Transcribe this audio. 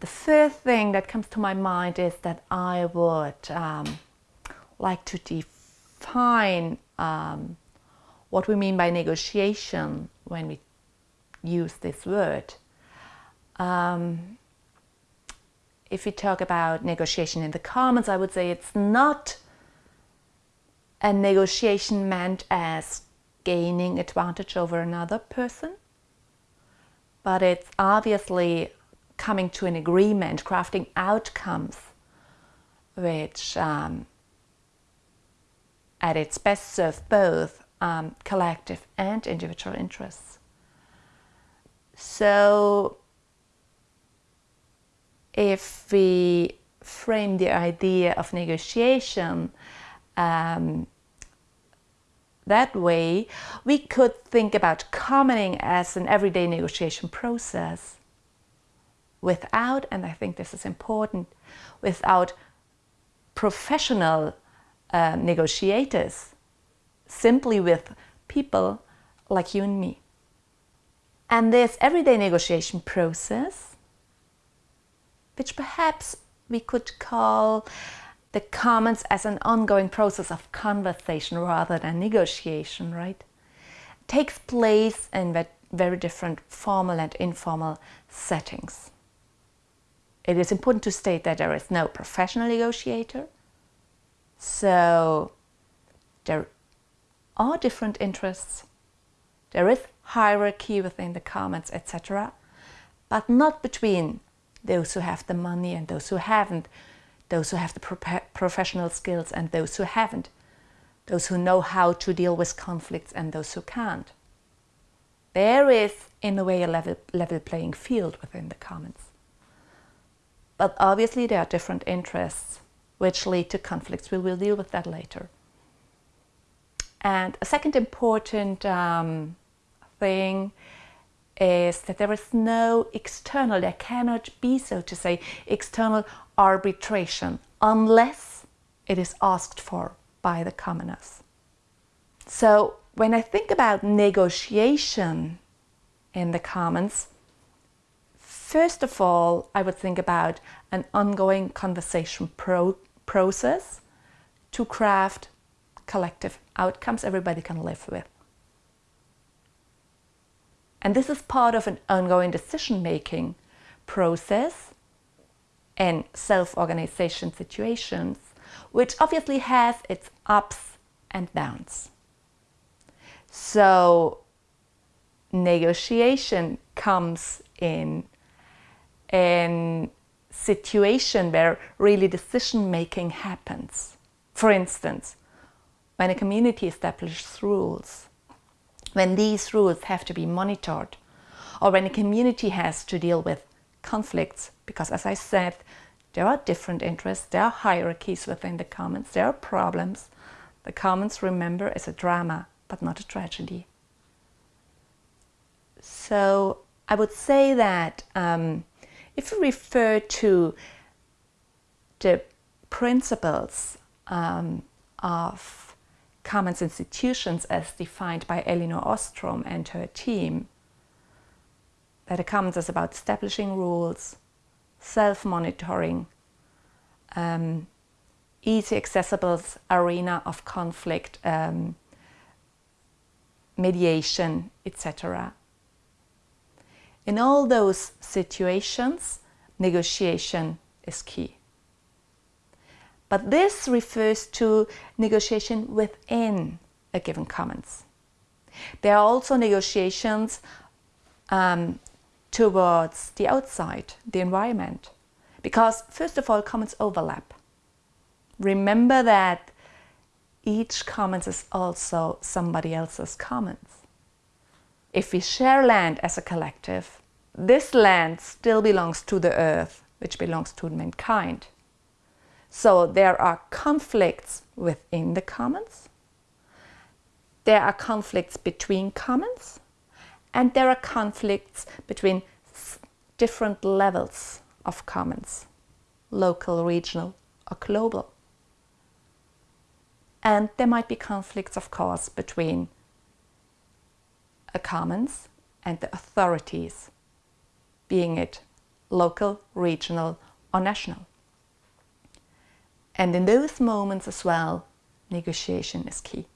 the first thing that comes to my mind is that I would um, like to define um, what we mean by negotiation when we use this word. Um, if we talk about negotiation in the Commons, I would say it's not a negotiation meant as gaining advantage over another person, but it's obviously coming to an agreement, crafting outcomes which um, at its best serve both um, collective and individual interests. So if we frame the idea of negotiation um, that way, we could think about commoning as an everyday negotiation process without, and I think this is important, without professional uh, negotiators, simply with people like you and me. And this everyday negotiation process, which perhaps we could call the commons as an ongoing process of conversation rather than negotiation, right? Takes place in very different formal and informal settings. It is important to state that there is no professional negotiator. So there are different interests. There is hierarchy within the commons, etc. But not between those who have the money and those who haven't, those who have the pro professional skills and those who haven't, those who know how to deal with conflicts and those who can't. There is, in a way, a level, level playing field within the commons. But obviously there are different interests which lead to conflicts. We will deal with that later. And a second important um, thing is that there is no external, there cannot be, so to say, external arbitration unless it is asked for by the commoners. So when I think about negotiation in the commons, First of all, I would think about an ongoing conversation pro process to craft collective outcomes everybody can live with. And this is part of an ongoing decision-making process and self-organization situations, which obviously has its ups and downs. So negotiation comes in a situation where really decision making happens. For instance, when a community establishes rules, when these rules have to be monitored, or when a community has to deal with conflicts, because as I said, there are different interests, there are hierarchies within the commons, there are problems. The commons, remember, is a drama, but not a tragedy. So I would say that um, if we refer to the principles um, of commons institutions as defined by Elinor Ostrom and her team, that a commons is about establishing rules, self-monitoring, um, easy accessible arena of conflict, um, mediation, etc. In all those situations, negotiation is key. But this refers to negotiation within a given commons. There are also negotiations um, towards the outside, the environment, because first of all, commons overlap. Remember that each commons is also somebody else's commons. If we share land as a collective, this land still belongs to the earth, which belongs to mankind. So there are conflicts within the commons, there are conflicts between commons, and there are conflicts between different levels of commons, local, regional or global. And there might be conflicts, of course, between a commons and the authorities, being it local, regional or national. And in those moments as well, negotiation is key.